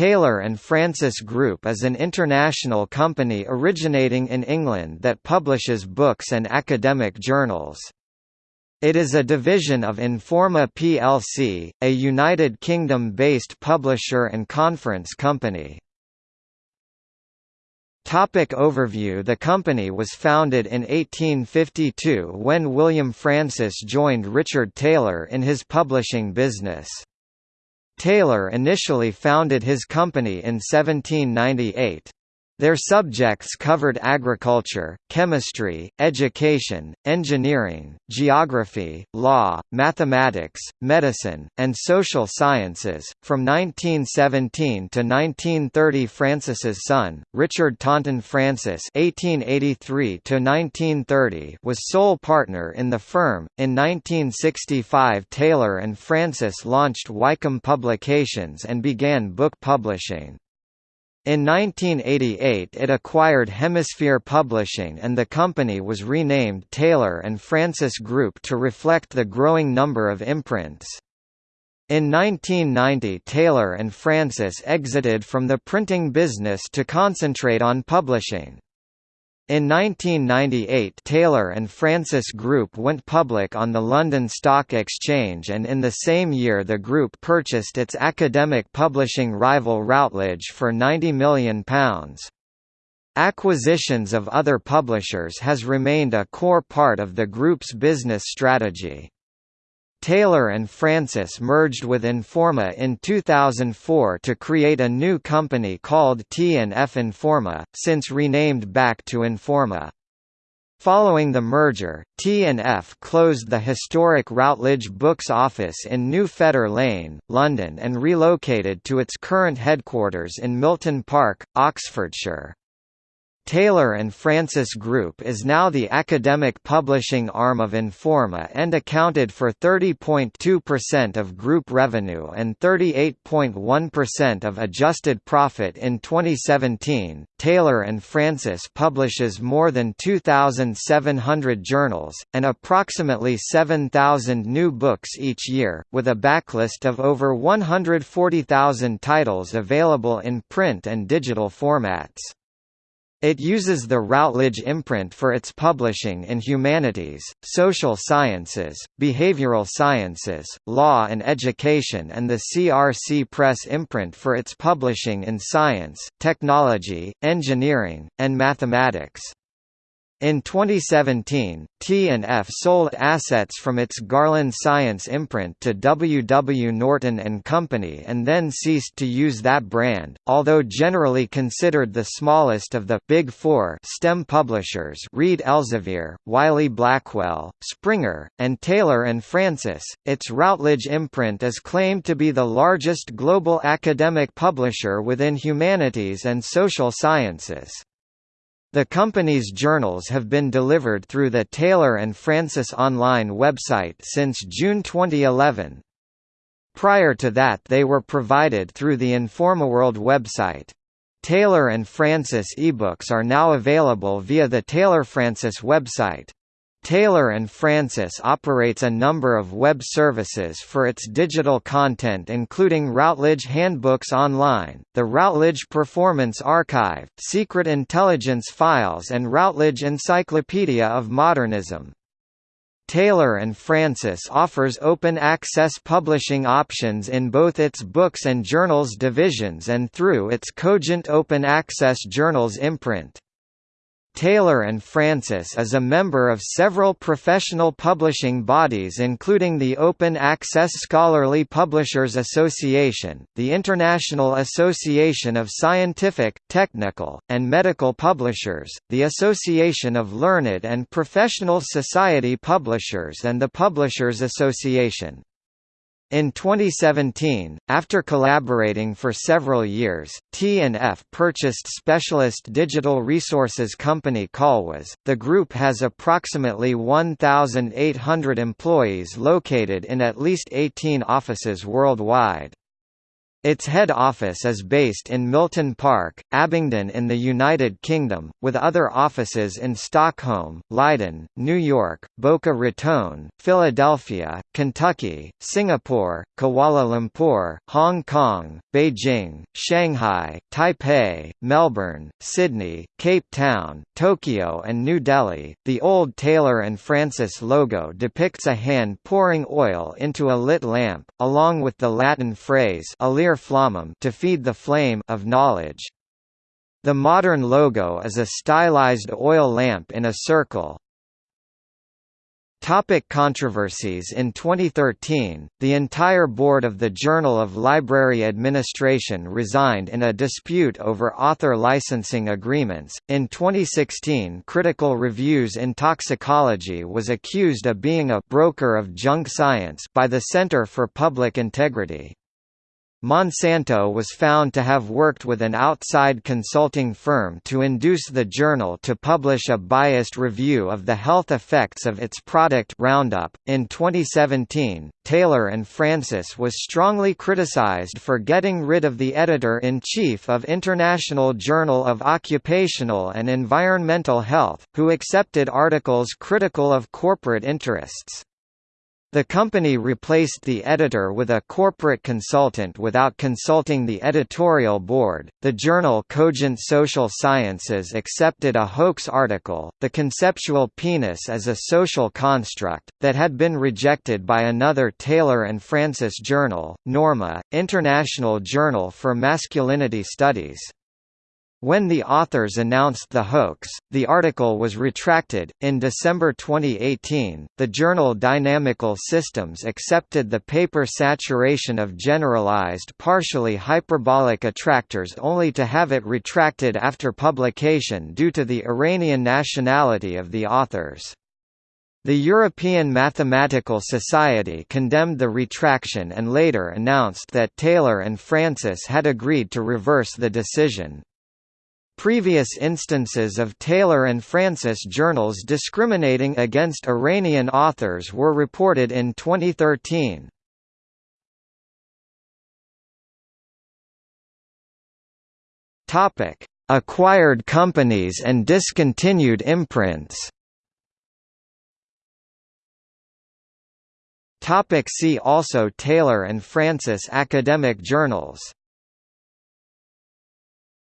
Taylor and Francis Group is an international company originating in England that publishes books and academic journals. It is a division of Informa plc, a United Kingdom-based publisher and conference company. Topic overview The company was founded in 1852 when William Francis joined Richard Taylor in his publishing business. Taylor initially founded his company in 1798. Their subjects covered agriculture, chemistry, education, engineering, geography, law, mathematics, medicine, and social sciences. From 1917 to 1930, Francis's son, Richard Taunton Francis (1883–1930), was sole partner in the firm. In 1965, Taylor and Francis launched Wykeham Publications and began book publishing. In 1988 it acquired Hemisphere Publishing and the company was renamed Taylor and Francis Group to reflect the growing number of imprints. In 1990 Taylor and Francis exited from the printing business to concentrate on publishing. In 1998 Taylor and Francis Group went public on the London Stock Exchange and in the same year the group purchased its academic publishing rival Routledge for £90 million. Acquisitions of other publishers has remained a core part of the group's business strategy. Taylor and Francis merged with Informa in 2004 to create a new company called T&F Informa, since renamed back to Informa. Following the merger, T&F closed the historic Routledge Books office in New Fetter Lane, London and relocated to its current headquarters in Milton Park, Oxfordshire. Taylor and Francis Group is now the academic publishing arm of Informa and accounted for 30.2% of group revenue and 38.1% of adjusted profit in 2017. Taylor and Francis publishes more than 2,700 journals, and approximately 7,000 new books each year, with a backlist of over 140,000 titles available in print and digital formats. It uses the Routledge imprint for its publishing in humanities, social sciences, behavioral sciences, law and education and the CRC Press imprint for its publishing in science, technology, engineering, and mathematics. In 2017, T&F sold assets from its Garland Science imprint to W. W. Norton Company and then ceased to use that brand. Although generally considered the smallest of the Big Four STEM publishers Reed Elsevier, Wiley Blackwell, Springer, and Taylor Francis, its Routledge imprint is claimed to be the largest global academic publisher within humanities and social sciences. The company's journals have been delivered through the Taylor and Francis online website since June 2011. Prior to that they were provided through the InformaWorld website. Taylor and Francis ebooks are now available via the Taylor Francis website. Taylor Francis operates a number of web services for its digital content including Routledge Handbooks Online, the Routledge Performance Archive, Secret Intelligence Files and Routledge Encyclopedia of Modernism. Taylor Francis offers open access publishing options in both its books and journals divisions and through its Cogent Open Access Journals imprint. Taylor and Francis is a member of several professional publishing bodies including the Open Access Scholarly Publishers Association, the International Association of Scientific, Technical, and Medical Publishers, the Association of Learned and Professional Society Publishers and the Publishers Association. In 2017, after collaborating for several years, T&F purchased specialist digital resources company Colwiz. The group has approximately 1,800 employees located in at least 18 offices worldwide. Its head office is based in Milton Park, Abingdon in the United Kingdom, with other offices in Stockholm, Leiden, New York, Boca Raton, Philadelphia, Kentucky, Singapore, Kuala Lumpur, Hong Kong, Beijing, Shanghai, Taipei, Melbourne, Sydney, Cape Town, Tokyo and New Delhi. The old Taylor and Francis logo depicts a hand pouring oil into a lit lamp, along with the Latin phrase flammam to feed the flame of knowledge. The modern logo is a stylized oil lamp in a circle. Topic controversies In 2013, the entire board of the Journal of Library Administration resigned in a dispute over author licensing agreements. In 2016, Critical Reviews in Toxicology was accused of being a broker of junk science by the Center for Public Integrity. Monsanto was found to have worked with an outside consulting firm to induce the journal to publish a biased review of the health effects of its product Roundup. In 2017, Taylor and Francis was strongly criticized for getting rid of the editor-in-chief of International Journal of Occupational and Environmental Health, who accepted articles critical of corporate interests. The company replaced the editor with a corporate consultant without consulting the editorial board. The journal Cogent Social Sciences accepted a hoax article, The Conceptual Penis as a Social Construct, that had been rejected by another Taylor and Francis journal, Norma, International Journal for Masculinity Studies. When the authors announced the hoax, the article was retracted. In December 2018, the journal Dynamical Systems accepted the paper saturation of generalized partially hyperbolic attractors only to have it retracted after publication due to the Iranian nationality of the authors. The European Mathematical Society condemned the retraction and later announced that Taylor and Francis had agreed to reverse the decision. Previous instances of Taylor and Francis journals discriminating against Iranian authors were reported in 2013. Topic: Acquired companies and discontinued imprints. Topic see also Taylor and Francis Academic journals